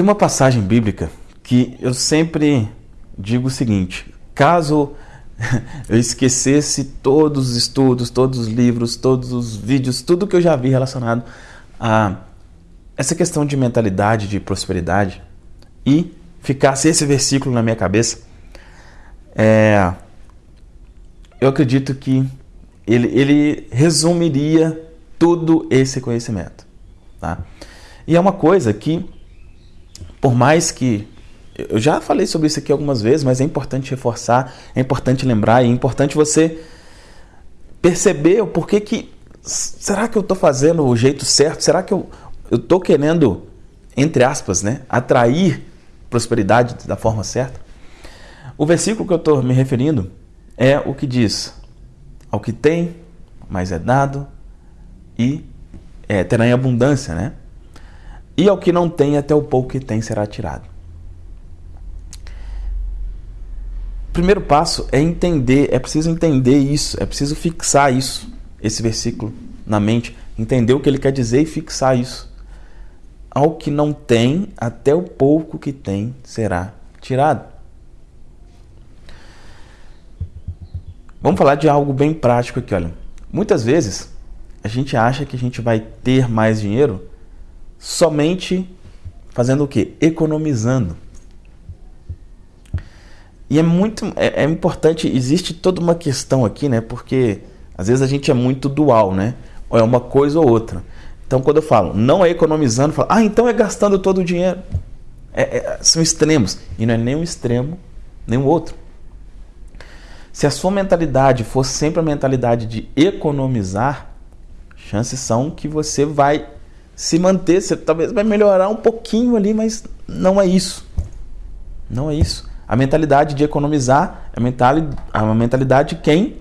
Tem uma passagem bíblica que eu sempre digo o seguinte: caso eu esquecesse todos os estudos, todos os livros, todos os vídeos, tudo que eu já vi relacionado a essa questão de mentalidade de prosperidade e ficasse esse versículo na minha cabeça, é, eu acredito que ele, ele resumiria todo esse conhecimento. Tá? E é uma coisa que, por mais que. Eu já falei sobre isso aqui algumas vezes, mas é importante reforçar, é importante lembrar, é importante você perceber o porquê que. Será que eu estou fazendo o jeito certo? Será que eu estou querendo, entre aspas, né, atrair prosperidade da forma certa? O versículo que eu estou me referindo é o que diz: Ao que tem, mais é dado, e é, terá em abundância, né? E ao que não tem, até o pouco que tem será tirado. O primeiro passo é entender, é preciso entender isso, é preciso fixar isso, esse versículo na mente, entender o que ele quer dizer e fixar isso. Ao que não tem, até o pouco que tem será tirado. Vamos falar de algo bem prático aqui, olha. Muitas vezes a gente acha que a gente vai ter mais dinheiro somente fazendo o quê? Economizando. E é muito é, é, importante, existe toda uma questão aqui, né? Porque às vezes a gente é muito dual, né? Ou é uma coisa ou outra. Então quando eu falo não é economizando, eu falo, ah, então é gastando todo o dinheiro. É, é, são extremos. E não é nem um extremo, nem o outro. Se a sua mentalidade for sempre a mentalidade de economizar, chances são que você vai se manter, você talvez vai melhorar um pouquinho ali, mas não é isso. Não é isso. A mentalidade de economizar é a mentalidade de quem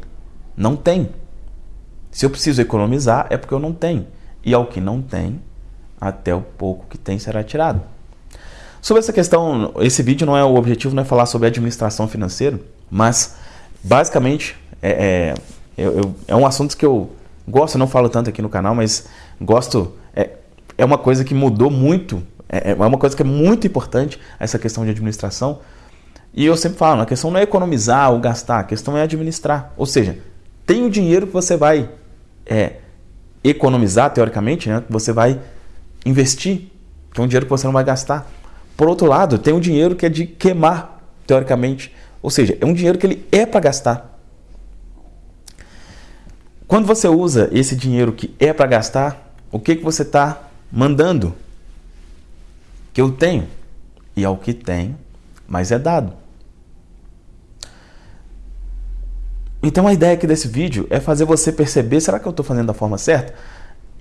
não tem. Se eu preciso economizar, é porque eu não tenho. E ao que não tem, até o pouco que tem será tirado. Sobre essa questão, esse vídeo não é o objetivo, não é falar sobre administração financeira, mas basicamente é, é, eu, é um assunto que eu Gosto, não falo tanto aqui no canal, mas gosto. É, é uma coisa que mudou muito. É, é uma coisa que é muito importante essa questão de administração. E eu sempre falo, a questão não é economizar ou gastar, a questão é administrar. Ou seja, tem o dinheiro que você vai é, economizar, teoricamente, né? que você vai investir, que é um dinheiro que você não vai gastar. Por outro lado, tem o dinheiro que é de queimar, teoricamente. Ou seja, é um dinheiro que ele é para gastar. Quando você usa esse dinheiro que é para gastar, o que, que você está mandando? Que eu tenho. E ao que tem, mas é dado. Então a ideia aqui desse vídeo é fazer você perceber, será que eu estou fazendo da forma certa?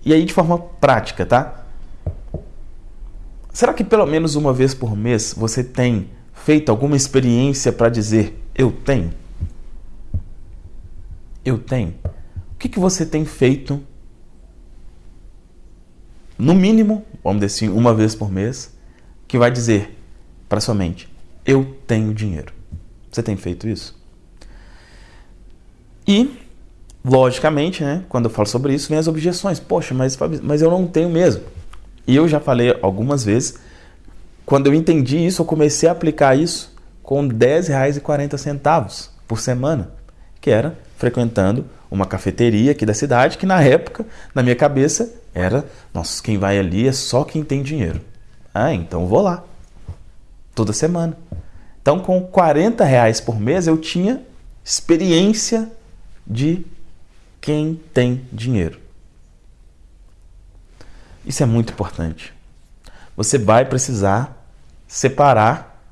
E aí de forma prática, tá? Será que pelo menos uma vez por mês você tem feito alguma experiência para dizer eu tenho? Eu tenho. O que, que você tem feito, no mínimo, vamos dizer assim, uma vez por mês, que vai dizer para sua mente: eu tenho dinheiro. Você tem feito isso? E, logicamente, né, quando eu falo sobre isso, vem as objeções. Poxa, mas, mas eu não tenho mesmo. E eu já falei algumas vezes, quando eu entendi isso, eu comecei a aplicar isso com R$ 10,40 por semana, que era frequentando uma cafeteria aqui da cidade que na época, na minha cabeça, era, nossa, quem vai ali é só quem tem dinheiro. Ah, então vou lá. Toda semana. Então, com 40 reais por mês, eu tinha experiência de quem tem dinheiro. Isso é muito importante. Você vai precisar separar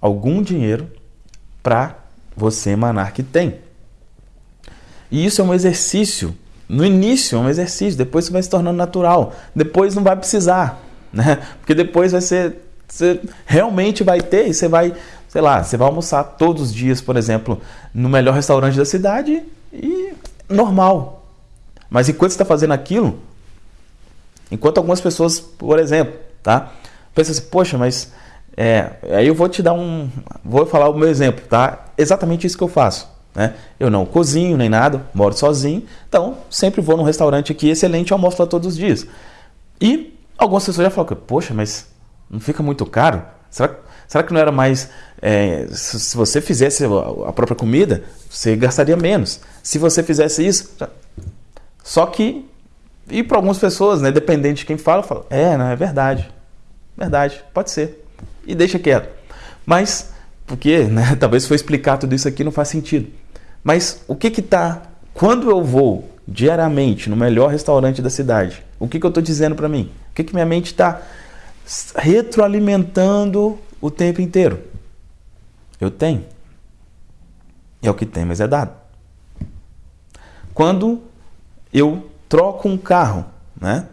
algum dinheiro para você emanar que tem. E isso é um exercício. No início é um exercício, depois você vai se tornando natural. Depois não vai precisar, né? Porque depois vai ser você realmente vai ter e você vai, sei lá, você vai almoçar todos os dias, por exemplo, no melhor restaurante da cidade e normal. Mas enquanto você está fazendo aquilo, enquanto algumas pessoas, por exemplo, tá? Pensa assim, poxa, mas é, aí eu vou te dar um, vou falar o meu exemplo, tá? Exatamente isso que eu faço. Né? Eu não cozinho nem nada, moro sozinho, então sempre vou num restaurante aqui excelente almoço lá todos os dias. E algumas pessoas já falam, poxa, mas Não fica muito caro? Será, será que não era mais. É, se, se, você fizesse a própria comida, você gastaria menos. Se você fizesse isso. Só que. E para algumas pessoas, né, dependente de quem fala, fala: é, não, é verdade. Verdade, pode ser. E deixa quieto. Mas, porque, né, talvez foi explicar tudo isso aqui não faz sentido. Mas o que que tá. Quando eu vou diariamente no melhor restaurante da cidade, o que, que eu estou dizendo para mim? O que, que minha mente está retroalimentando o tempo inteiro? Eu tenho. É o que tem, mas é dado. Quando eu troco um carro, né?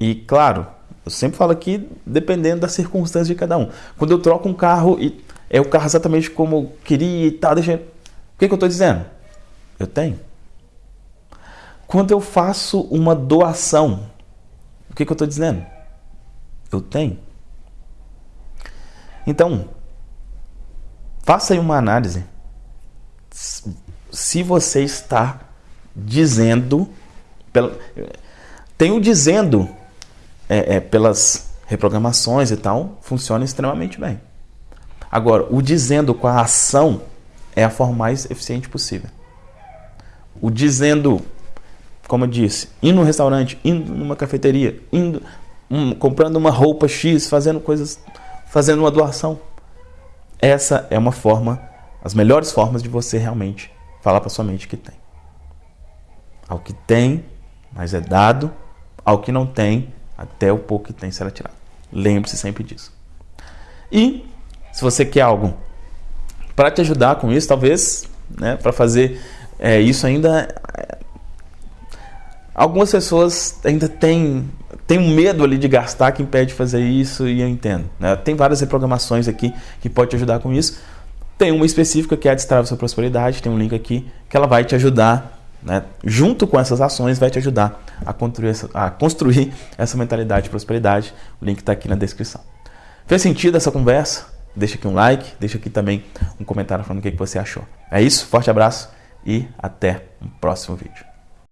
E claro, eu sempre falo aqui, dependendo das circunstâncias de cada um. Quando eu troco um carro e é o carro exatamente como eu queria e tal, deixa. O que, que eu estou dizendo? Eu tenho. Quando eu faço uma doação, o que, que eu estou dizendo? Eu tenho. Então, faça aí uma análise. Se você está dizendo. Tem o dizendo é, é, pelas reprogramações e tal, funciona extremamente bem. Agora, o dizendo com a ação é a forma mais eficiente possível. O dizendo como eu disse, indo num restaurante, indo numa cafeteria, indo um, comprando uma roupa X, fazendo coisas, fazendo uma doação. Essa é uma forma, as melhores formas de você realmente falar para sua mente que tem. Ao que tem, mas é dado, ao que não tem, até o pouco que tem será tirado. Lembre-se sempre disso. E se você quer algo para te ajudar com isso, talvez, né, para fazer é, isso ainda Algumas pessoas ainda têm, têm um medo ali de gastar que impede de fazer isso e eu entendo. Né? Tem várias reprogramações aqui que pode te ajudar com isso. Tem uma específica que é a Destrava Sua Prosperidade, tem um link aqui que ela vai te ajudar, né? junto com essas ações, vai te ajudar a construir essa, a construir essa mentalidade de prosperidade. O link está aqui na descrição. Fez sentido essa conversa? Deixa aqui um like, deixa aqui também um comentário falando o que você achou. É isso, forte abraço e até o próximo vídeo.